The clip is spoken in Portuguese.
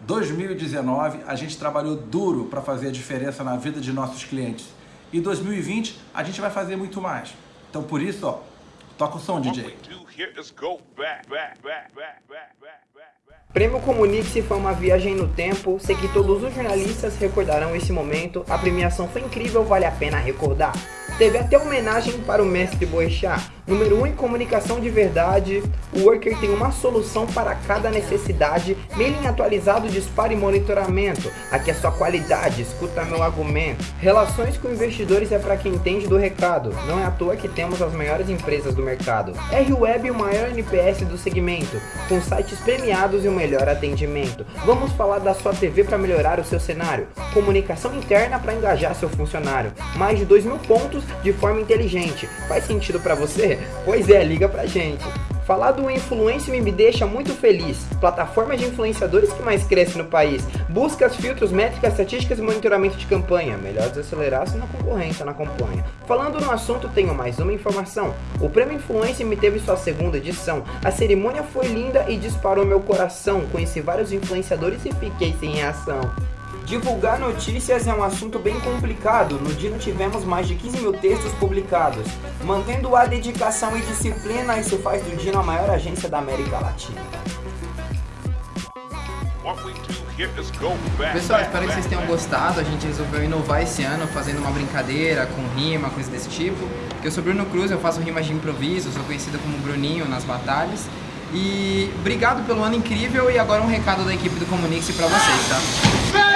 2019 a gente trabalhou duro para fazer a diferença na vida de nossos clientes. E 2020 a gente vai fazer muito mais. Então por isso, ó, toca o som, DJ. Prêmio Comunique-se foi uma viagem no tempo, sei que todos os jornalistas recordarão esse momento, a premiação foi incrível, vale a pena recordar. Teve até homenagem para o mestre Boechat. Número 1 um, em comunicação de verdade, o Worker tem uma solução para cada necessidade, mailing atualizado, disparo e monitoramento. Aqui é só qualidade, escuta meu argumento. Relações com investidores é para quem entende do recado, não é à toa que temos as maiores empresas do mercado. R-Web o maior NPS do segmento, com sites premiados e o melhor atendimento. Vamos falar da sua TV para melhorar o seu cenário. Comunicação interna para engajar seu funcionário. Mais de 2 mil pontos de forma inteligente. Faz sentido para você? Pois é, liga pra gente. Falar do Influence me deixa muito feliz. Plataforma de influenciadores que mais cresce no país. Buscas, filtros, métricas, estatísticas e monitoramento de campanha. Melhor desacelerar se na concorrência não acompanha. Falando no assunto, tenho mais uma informação. O Prêmio Influence me teve sua segunda edição. A cerimônia foi linda e disparou meu coração. Conheci vários influenciadores e fiquei sem reação. Divulgar notícias é um assunto bem complicado. No Dino tivemos mais de 15 mil textos publicados. Mantendo a dedicação e disciplina, isso faz do Dino a maior agência da América Latina. Pessoal, espero que vocês tenham gostado. A gente resolveu inovar esse ano fazendo uma brincadeira com rima, coisas desse tipo. Eu sou Bruno Cruz, eu faço rimas de improviso, sou conhecido como Bruninho nas batalhas. E obrigado pelo ano incrível e agora um recado da equipe do Comunique-se pra vocês, tá?